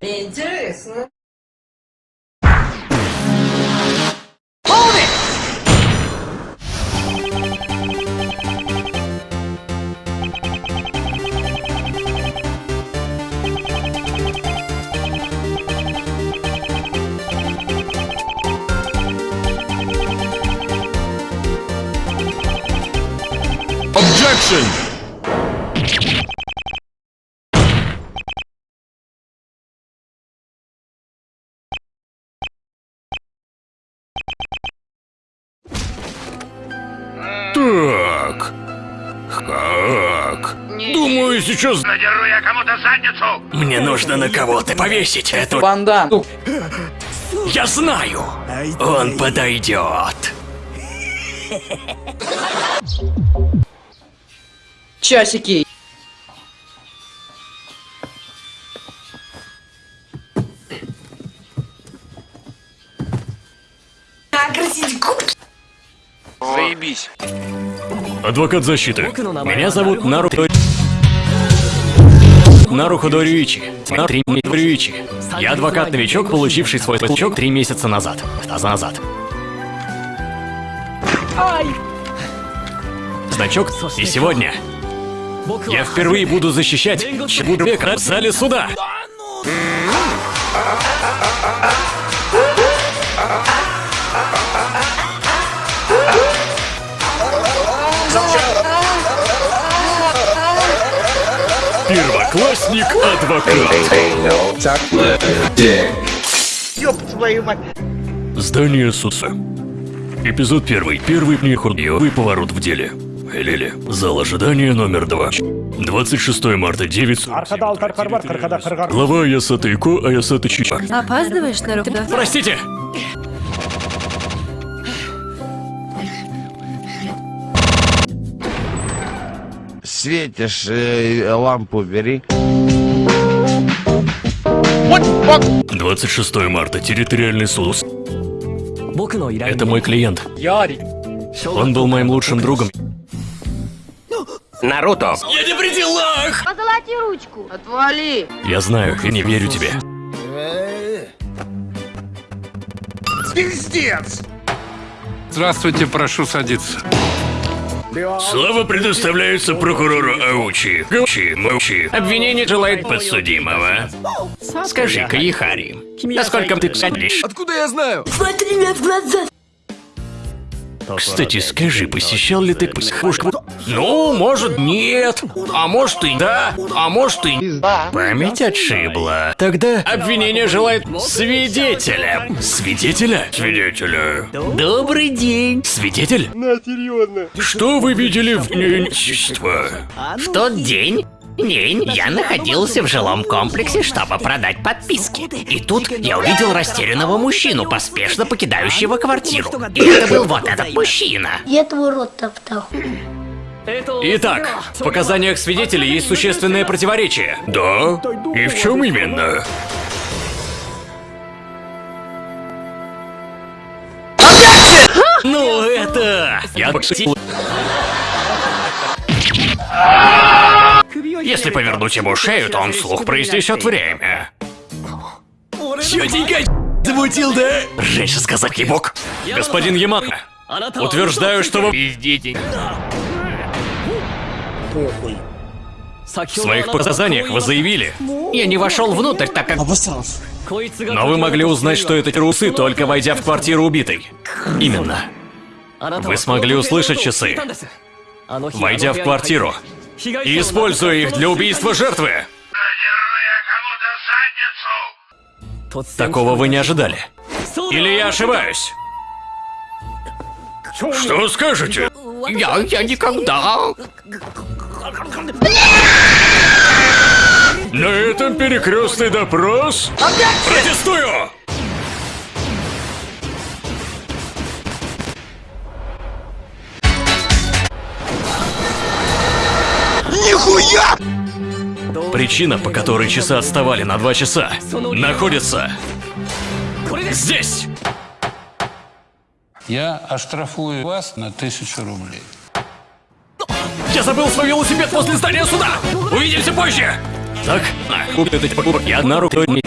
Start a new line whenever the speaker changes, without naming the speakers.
Интересно.
Objection! Так. Как? Думаю, сейчас...
Надеру я кому-то задницу!
Мне нужно на кого-то повесить эту...
Бандан.
Я знаю! Он подойдет.
Часики.
Заебись.
Адвокат защиты. Меня зовут Нару... Нару Ходорюичи. Нару Ходорюичи. Я адвокат-новичок, получивший свой значок три месяца назад. А назад. Значок. И сегодня я впервые буду защищать человека в зале суда. Первоклассник адвокат. Здание Суса. Эпизод первый. Первый нехурдиовый поворот в деле. Лили. Зал ожидания номер два. 26 марта 9.
Arkada altarkar var, arkada kırgar.
Глава Аясата Ико, Аясата Чича.
Опаздываешь на руку?
Простите!
Светишь, э, лампу бери.
26 марта. Территориальный суд. Это мой клиент.
Ярик.
Он был моим лучшим другом.
Наруто!
Я не при делах!
Позолоти ручку.
Отвали.
Я знаю и не верю тебе.
Здравствуйте, прошу садиться.
Слово предоставляется прокурору Аучи. Гаучи, Маучи. Обвинение желает подсудимого. Скажи-ка, Ихари, насколько ты садишь?
Смотри мне в глаза.
Кстати, скажи, посещал ли ты психушку? Ну, может, нет. А может и да. А может и... Память отшибла. Тогда обвинение желает свидетеля. Свидетеля? Свидетеля. Добрый день. Свидетель? Что вы видели в нечество?
В тот день День я находился в жилом комплексе, чтобы продать подписки. И тут я увидел растерянного мужчину, поспешно покидающего квартиру. И это был вот этот мужчина.
Я твой рот топтал.
Итак, в показаниях свидетелей есть существенное противоречие. Да? И в чем именно? Ну, это... Я пошутил. Если повернуть ему шею, то он вслух произнесет время. Чётенько замутил, да? Женщина сказать ебок. Господин Ямака, утверждаю, что вы пиздите. В своих показаниях вы заявили,
Я не вошел внутрь, так как...
но вы могли узнать, что это трусы, только войдя в квартиру убитой. Именно. Вы смогли услышать часы, войдя в квартиру и используя их для убийства жертвы. Такого вы не ожидали. Или я ошибаюсь? Что скажете?
Я, я никогда...
На этом перекрестный допрос? Протестую!
Нихуя!
Причина, по которой часы отставали на два часа, находится здесь.
Я оштрафую вас на тысячу рублей.
Я забыл свой велосипед после здания суда. Увидимся позже. Так, на, купит эти покупки. Я на руку не